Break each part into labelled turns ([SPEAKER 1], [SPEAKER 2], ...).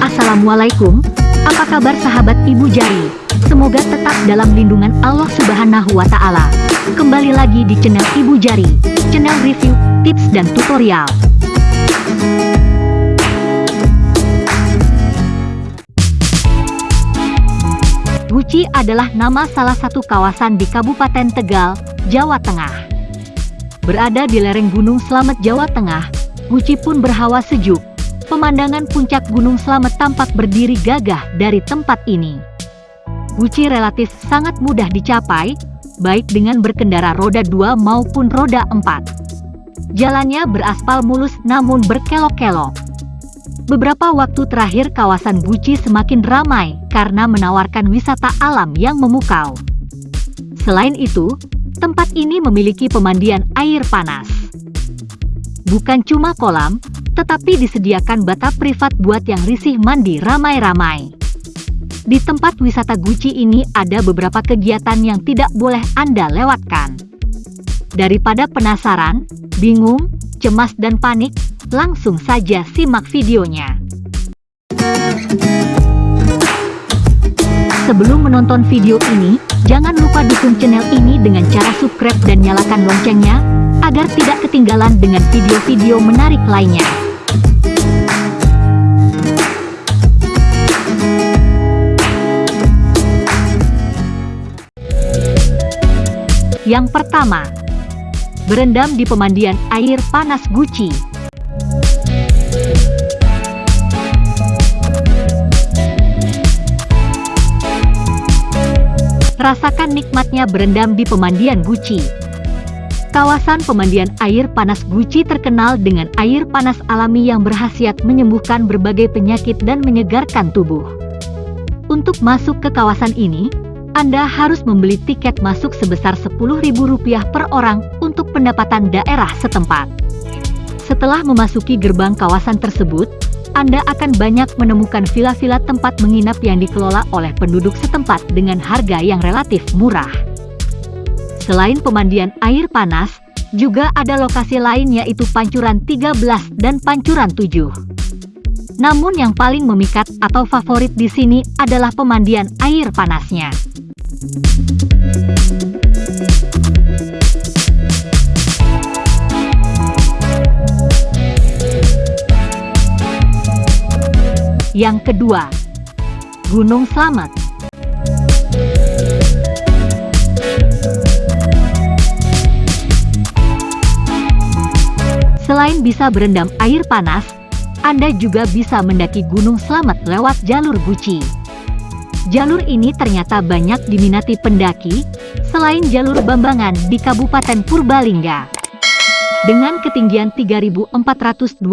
[SPEAKER 1] Assalamualaikum, apa kabar sahabat Ibu Jari? Semoga tetap dalam lindungan Allah Subhanahu wa Ta'ala. Kembali lagi di channel Ibu Jari, channel review, tips, dan tutorial. Guci adalah nama salah satu kawasan di Kabupaten Tegal, Jawa Tengah. Berada di lereng Gunung Slamet, Jawa Tengah, Guci pun berhawa sejuk. Pemandangan puncak Gunung Slamet tampak berdiri gagah dari tempat ini. Guci relatif sangat mudah dicapai, baik dengan berkendara roda 2 maupun roda 4. Jalannya beraspal mulus namun berkelok-kelok. Beberapa waktu terakhir kawasan Guci semakin ramai karena menawarkan wisata alam yang memukau. Selain itu, tempat ini memiliki pemandian air panas. Bukan cuma kolam, tetapi disediakan batap privat buat yang risih mandi ramai-ramai. Di tempat wisata Guci ini ada beberapa kegiatan yang tidak boleh Anda lewatkan. Daripada penasaran, bingung, cemas dan panik, Langsung saja simak videonya. Sebelum menonton video ini, jangan lupa dukung channel ini dengan cara subscribe dan nyalakan loncengnya, agar tidak ketinggalan dengan video-video menarik lainnya. Yang pertama, berendam di pemandian air panas Guci. Rasakan nikmatnya berendam di pemandian Guci. Kawasan pemandian air panas Guci terkenal dengan air panas alami yang berhasiat menyembuhkan berbagai penyakit dan menyegarkan tubuh. Untuk masuk ke kawasan ini, Anda harus membeli tiket masuk sebesar Rp10.000 per orang untuk pendapatan daerah setempat. Setelah memasuki gerbang kawasan tersebut, anda akan banyak menemukan villa-villa tempat menginap yang dikelola oleh penduduk setempat dengan harga yang relatif murah. Selain pemandian air panas, juga ada lokasi lain yaitu Pancuran 13 dan Pancuran 7. Namun yang paling memikat atau favorit di sini adalah pemandian air panasnya. Yang kedua, Gunung Slamet. Selain bisa berendam air panas, Anda juga bisa mendaki Gunung Slamet lewat jalur Guci. Jalur ini ternyata banyak diminati pendaki, selain jalur Bambangan di Kabupaten Purbalingga. Dengan ketinggian 3428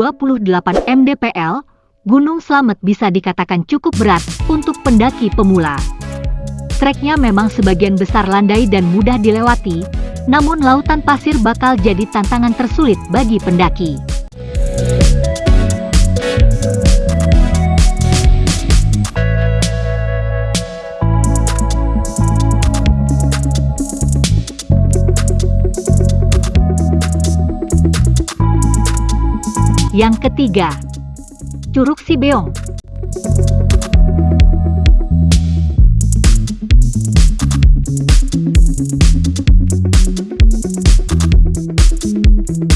[SPEAKER 1] mdpl, Gunung Slamet bisa dikatakan cukup berat untuk pendaki pemula. Treknya memang sebagian besar landai dan mudah dilewati, namun lautan pasir bakal jadi tantangan tersulit bagi pendaki. Yang ketiga, Curug Sibeong.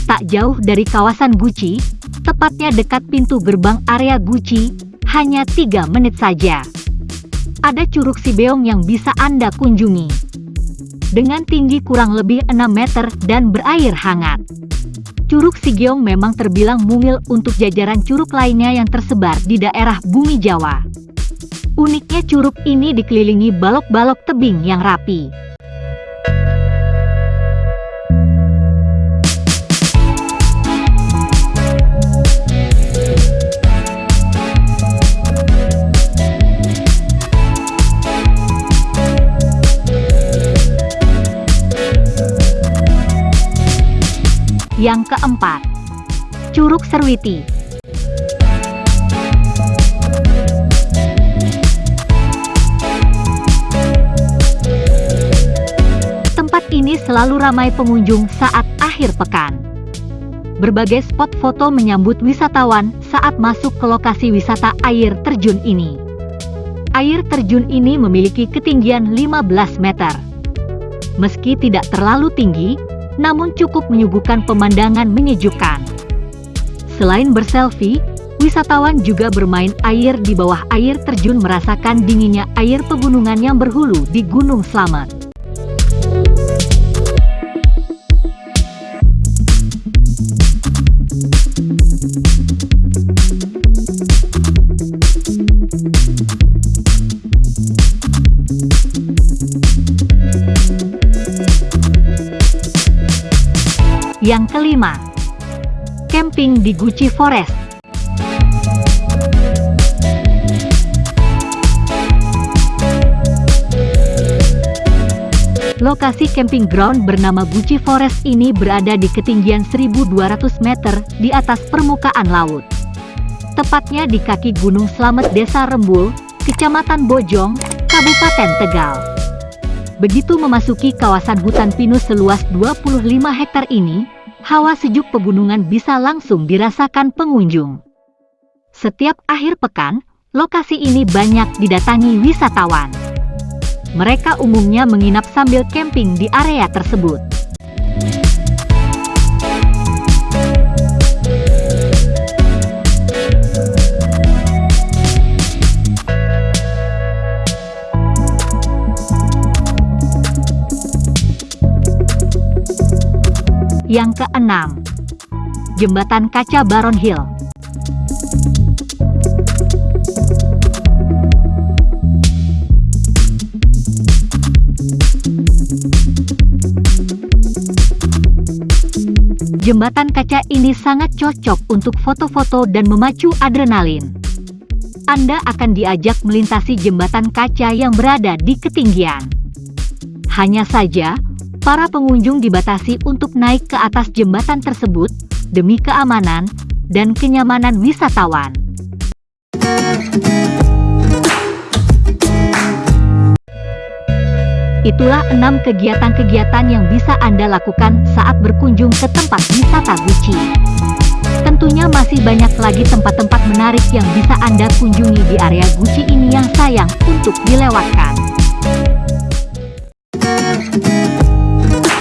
[SPEAKER 1] Tak jauh dari kawasan Guci, tepatnya dekat pintu gerbang area Guci, hanya 3 menit saja. Ada Curug Sibeong yang bisa Anda kunjungi. Dengan tinggi kurang lebih 6 meter dan berair hangat. Curug Sigeong memang terbilang mungil untuk jajaran curug lainnya yang tersebar di daerah bumi Jawa. Uniknya curug ini dikelilingi balok-balok tebing yang rapi. Yang keempat, Curug Serwiti. Tempat ini selalu ramai pengunjung saat akhir pekan. berbagai spot foto menyambut wisatawan saat masuk ke lokasi wisata air terjun ini. Air terjun ini memiliki ketinggian 15 meter. Meski tidak terlalu tinggi, namun cukup menyuguhkan pemandangan menyejukkan. Selain berselfie, wisatawan juga bermain air di bawah air terjun merasakan dinginnya air pegunungan yang berhulu di Gunung Slamet. Yang kelima, camping di Gucci Forest. Lokasi camping ground bernama Gucci Forest ini berada di ketinggian 1200 meter di atas permukaan laut. Tepatnya di kaki Gunung Slamet Desa Rembul, Kecamatan Bojong, Kabupaten Tegal. Begitu memasuki kawasan hutan pinus seluas 25 hektar ini, hawa sejuk pegunungan bisa langsung dirasakan pengunjung. Setiap akhir pekan, lokasi ini banyak didatangi wisatawan. Mereka umumnya menginap sambil camping di area tersebut. Yang keenam, Jembatan Kaca Baron Hill. Jembatan kaca ini sangat cocok untuk foto-foto dan memacu adrenalin. Anda akan diajak melintasi jembatan kaca yang berada di ketinggian. Hanya saja, para pengunjung dibatasi untuk naik ke atas jembatan tersebut demi keamanan dan kenyamanan wisatawan. Itulah enam kegiatan-kegiatan yang bisa Anda lakukan saat berkunjung ke tempat wisata Gucci. Tentunya masih banyak lagi tempat-tempat menarik yang bisa Anda kunjungi di area Gucci ini yang sayang untuk dilewatkan.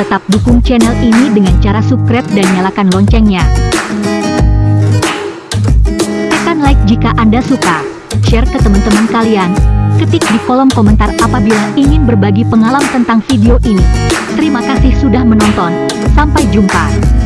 [SPEAKER 1] Tetap dukung channel ini dengan cara subscribe dan nyalakan loncengnya. Tekan like jika Anda suka, share ke teman-teman kalian, ketik di kolom komentar apabila ingin berbagi pengalaman tentang video ini. Terima kasih sudah menonton, sampai jumpa.